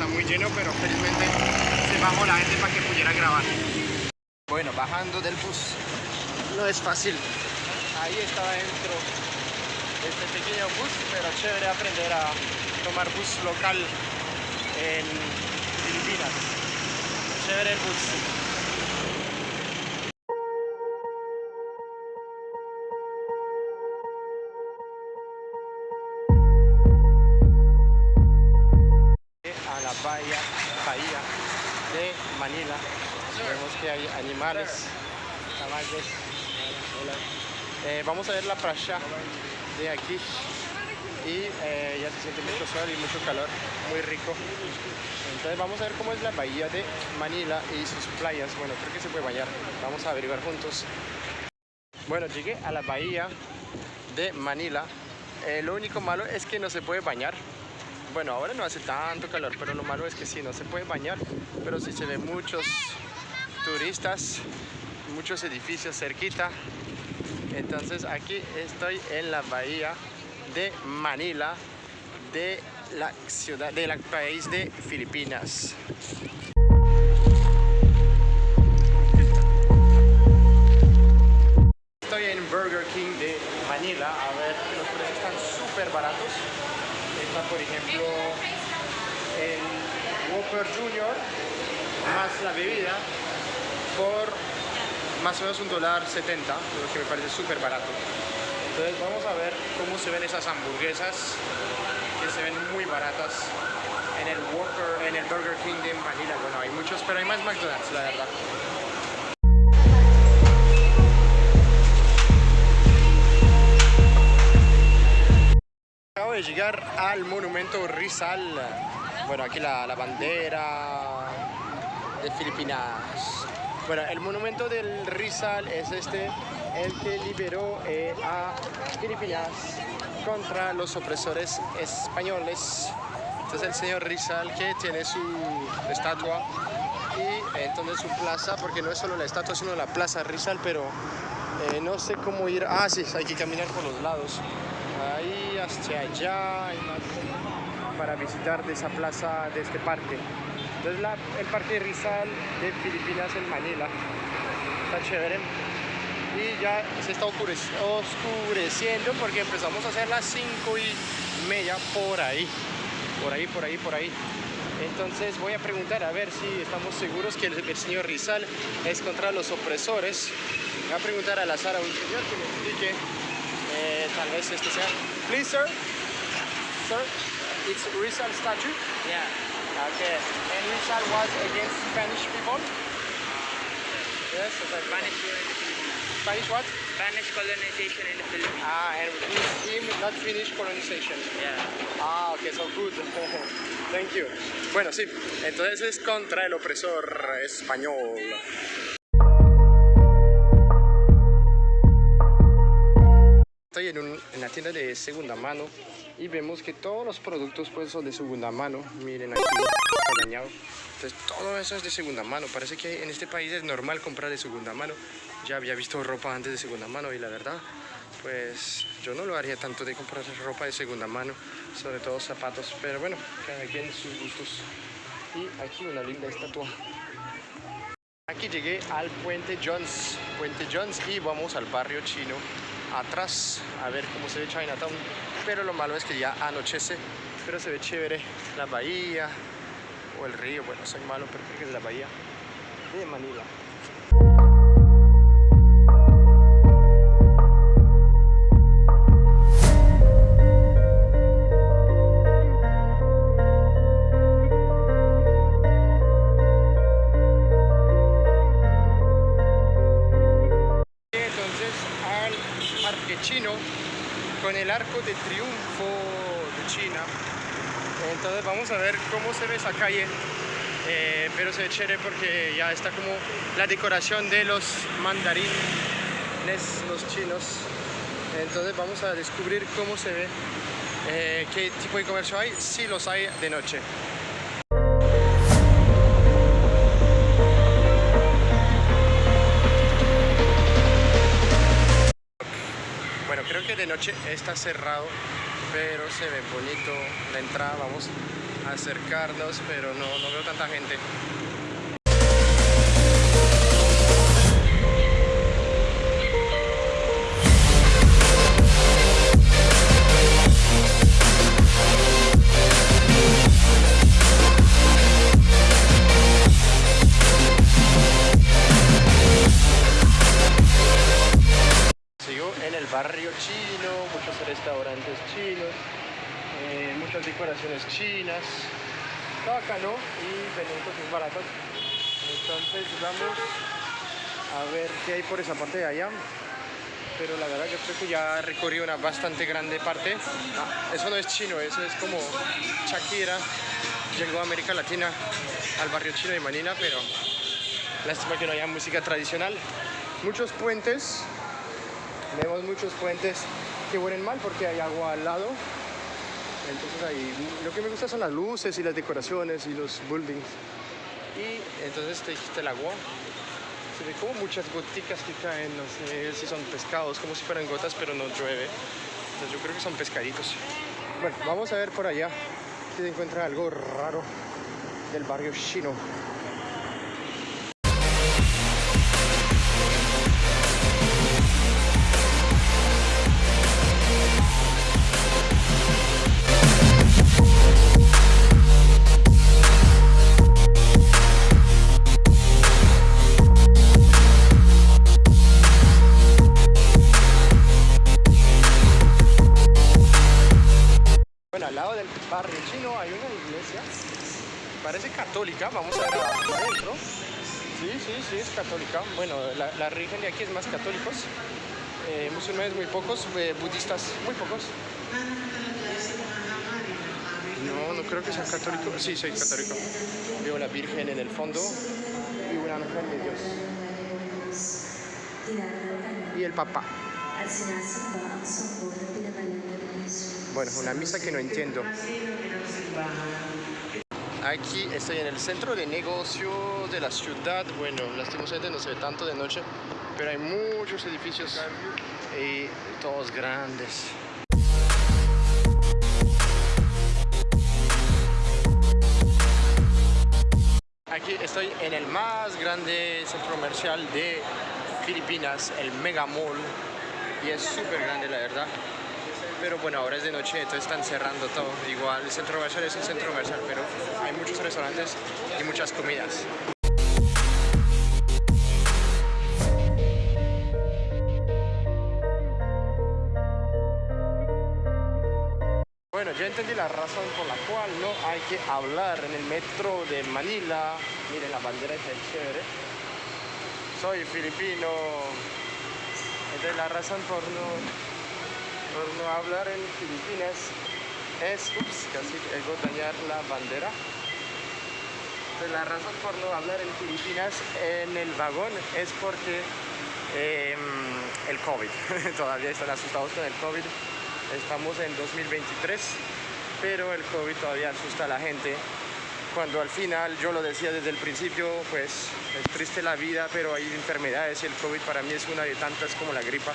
está muy lleno, pero felizmente se bajó la gente para que pudiera grabar. Bueno, bajando del bus no es fácil. Ahí está dentro este pequeño bus, pero chévere aprender a tomar bus local en Filipinas. Chévere el bus. Que hay animales, caballos. Eh, vamos a ver la playa de aquí y eh, ya se siente mucho sol y mucho calor, muy rico. Entonces vamos a ver cómo es la bahía de Manila y sus playas. Bueno, creo que se puede bañar. Vamos a averiguar juntos. Bueno, llegué a la bahía de Manila. Eh, lo único malo es que no se puede bañar bueno, ahora no hace tanto calor, pero lo malo es que sí, no se puede bañar, pero sí se ven muchos turistas, muchos edificios cerquita. Entonces aquí estoy en la bahía de Manila, de la ciudad, del país de Filipinas. Estoy en Burger King de Manila, a ver, los precios están súper baratos por ejemplo, el Whopper Junior más la bebida por más o menos un dólar 70, lo que me parece súper barato. Entonces vamos a ver cómo se ven esas hamburguesas que se ven muy baratas en el Whopper, en el Burger King de Manila. Bueno, hay muchos, pero hay más McDonald's, la verdad. de llegar al monumento Rizal. Bueno, aquí la bandera de Filipinas. Bueno, el monumento del Rizal es este, el que liberó eh, a Filipinas contra los opresores españoles. Entonces el señor Rizal que tiene su estatua y entonces su plaza, porque no es solo la estatua, sino la plaza Rizal, pero eh, no sé cómo ir. Ah, sí, hay que caminar por los lados ahí hasta allá para visitar de esa plaza, de este parque. Entonces el parque Rizal de Filipinas en Manila. Está chévere. Y ya se está oscureciendo porque empezamos a hacer las 5 y media por ahí. Por ahí, por ahí, por ahí. Entonces voy a preguntar a ver si estamos seguros que el, señor Rizal es contra los opresores. Voy a preguntar a la Sara un señor que me explique eh, tal vez este sea. Please, sir. Sir, it's Rizal statue? Yeah. Okay. And Rizal was against Spanish people? Yes, okay. Spanish in the Philippines. Spanish what? Spanish colonization in the Philippines. Ah, and him not Finnish colonization. Yeah. Ah, okay, so good. Thank you. Bueno, sí, entonces es contra el opresor español. Estoy en, un, en, la tienda de segunda mano y vemos que todos los productos pues son de segunda mano. Miren aquí, dañado. Entonces todo eso es de segunda mano. Parece que en este país es normal comprar de segunda mano. Ya había visto ropa antes de segunda mano y la verdad, pues yo no lo haría tanto de comprar ropa de segunda mano, sobre todo zapatos. Pero bueno, cada quien sus gustos. Y aquí una linda estatua. Aquí llegué al Puente Jones, Puente Jones y vamos al barrio chino atrás a ver cómo se ve Chinatown. Pero lo malo es que ya anochece pero se ve chévere la bahía o el río, bueno soy malo pero creo que es la bahía. De Manila chévere porque ya está como la decoración de los mandarines, los chinos. Entonces vamos a descubrir cómo se ve, eh, qué tipo de comercio hay, si los hay de noche. de noche está cerrado, pero se ve bonito la entrada. Vamos a acercarnos, pero no, no veo tanta gente. Y venden cosas baratas. Entonces vamos a ver qué hay por esa parte de allá. Pero la verdad yo creo que ya recorrí una bastante grande parte. Ah, eso no es chino, eso es como Shakira llegó a América Latina al barrio chino de Manila, pero lástima que no haya música tradicional. Muchos puentes, vemos muchos puentes que huelen mal porque hay agua al lado. Entonces ahí lo que me gusta son las luces y las decoraciones y los buildings. Y entonces te dijiste el agua. Se ve como muchas goticas que caen, no sé si son pescados, como si fueran gotas, pero no llueve. Entonces yo creo que son pescaditos. Bueno, vamos a ver por allá si se encuentra algo raro del barrio chino. Lado del barrio chino hay una iglesia, parece católica, vamos a ver adentro. Sí, sí, sí, es católica. Bueno, la, la religión de aquí es más católicos, eh, musulmanes muy pocos, eh, budistas muy pocos. No, no creo que sean católicos. Sí, soy católico. Veo la Virgen en el fondo y un ángel de Dios. Y el Papa. Bueno, una misa que no entiendo. Aquí estoy en el centro de negocio de la ciudad. Bueno, lastimosamente no se ve tanto de noche, pero hay muchos edificios y todos grandes. Aquí estoy en el más grande centro comercial de Filipinas, el Mega Mall, y es súper grande la verdad. Pero bueno, ahora es de noche, entonces están cerrando todo. Igual el centro comercial es un centro comercial, pero hay muchos restaurantes y muchas comidas. Bueno, yo entendí la razón por la cual no hay que hablar en el metro de Manila. Miren, la bandera está chévere. Soy filipino. Entonces la razón por no, por no hablar en Filipinas es... Ups, casi a dañar la bandera. La razón por no hablar en Filipinas en el vagón es porque eh, el COVID. Todavía están asustados con el COVID. Estamos en 2023, pero el COVID todavía asusta a la gente. Cuando al final, yo lo decía desde el principio, pues es triste la vida, pero hay enfermedades y el COVID para mí es una de tantas como la gripa.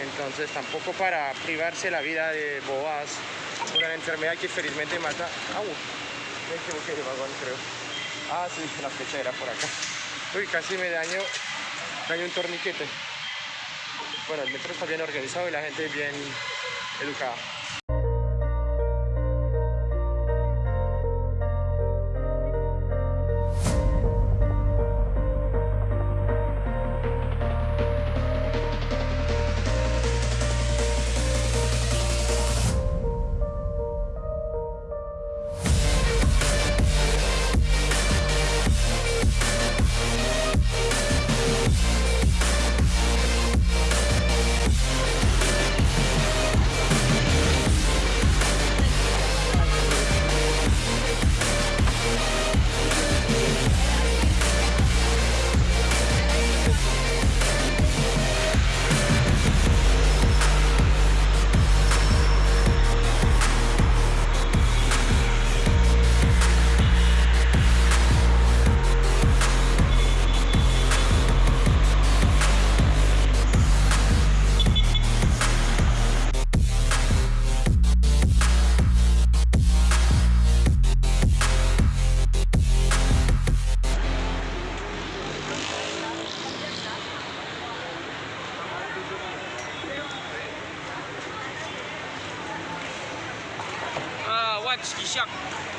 Entonces tampoco para privarse la vida de bobas, una enfermedad que felizmente mata. ¡Au! Me equivoqué de vagón, creo. Ah, sí, la flecha era por acá. Uy, casi me daño, daño un torniquete. Bueno, el metro está bien organizado y la gente bien educada.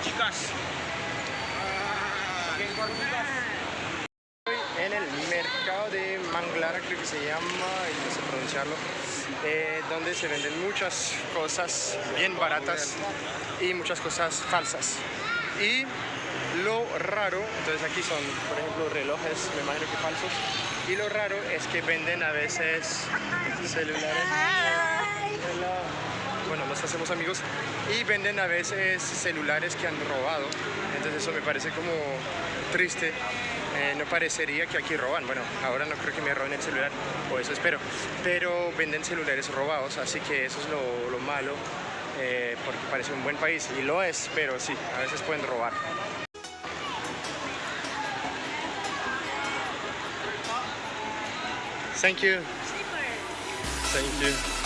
Gcash. Estoy en el mercado de Manglara, creo que se llama, y no sé pronunciarlo, eh, donde se venden muchas cosas bien baratas y muchas cosas falsas. Y lo raro, entonces aquí son, por ejemplo, relojes, me imagino que falsos, y lo raro es que venden a veces celulares. Nos hacemos amigos y venden a veces celulares que han robado. Entonces eso me parece como triste. Eh, no parecería que aquí roban. Bueno, ahora no creo que me roben el celular, o eso espero. Pero venden celulares robados, así que eso es lo, lo malo. eh, porque parece un buen país y lo es, pero sí, a veces pueden robar. Thank you. Thank you.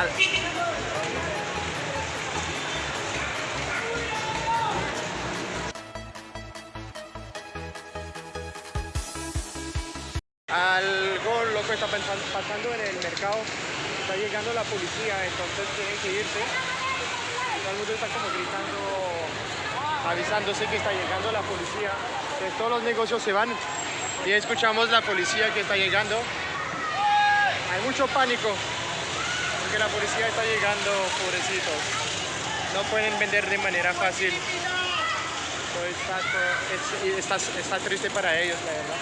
Al- Algo loco está pasando en el mercado. Está llegando la policía, entonces tienen que irse. Todo el mundo está como gritando, avisándose que está llegando la policía. Entonces todos los negocios se van y escuchamos la policía que está llegando. Hay mucho pánico porque la policía está llegando, pobrecitos. No pueden vender de manera fácil. So, está, está, está triste para ellos, la verdad.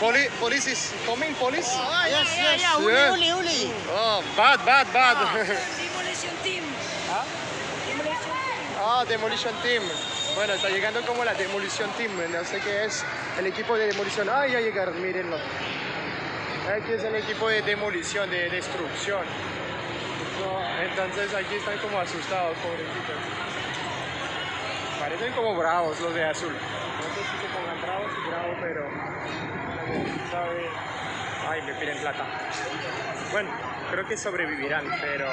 Poli police is coming, police? Oh, yeah, yes, yeah, yes. yeah. Uli, yeah. uli, uli. Oh, bad, bad, bad. Demolition team. ¿Ah? Ah, Demolition Team. Bueno, está llegando como la Demolition Team, no sé qué es. El equipo de demolición. Ah, ya llegaron, mírenlo. Aquí es el equipo de demolición, de destrucción. Entonces aquí están como asustados, pobrecitos. Parecen como bravos los de azul. No sé si se pongan bravos y bravos, pero. Ay, me piden plata. Bueno, creo que sobrevivirán, pero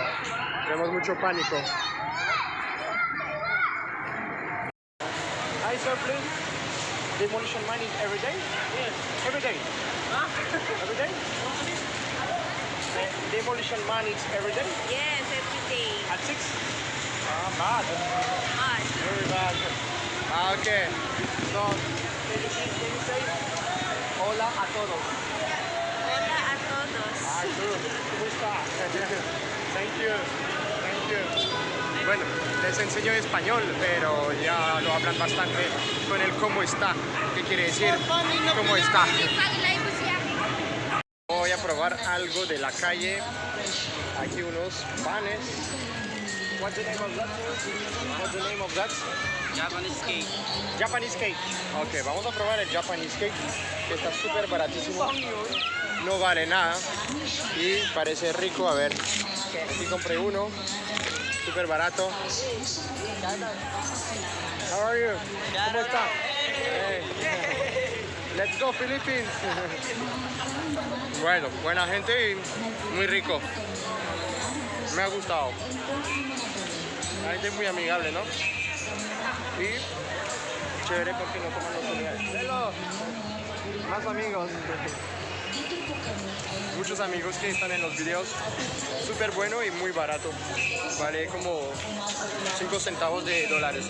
tenemos mucho pánico. Hi, sir, please. Demolition mining every day? Yes. Every day? Huh? every day? Uh, demolition mining every day? Yes, every day. At 6? Ah, bad. Ah, Very bad. Ah, okay. So, can you, can you say hola a todos? hola a todos. Ah, good. ¿Cómo está? Thank you. Thank you. Bueno, les enseño español, pero ya lo hablan bastante con el cómo está. ¿Qué quiere decir? ¿Cómo está? Voy a probar algo de la calle. Aquí unos panes. What's the name of that? What's the name of that? Japanese cake. Japanese cake. Ok, vamos a probar el Japanese cake, que está súper baratísimo. No vale nada y parece rico. A ver, aquí compré uno, súper barato. How are? ¿Cómo está? Hey. Let's go Philippines. Bueno, buena gente y muy rico. Me ha gustado. La gente es muy amigable, ¿no? Y chévere porque no toman los. Hello. Más amigos. Muchos amigos que están en los videos. Súper bueno y muy barato. Vale como 5 centavos de dólares.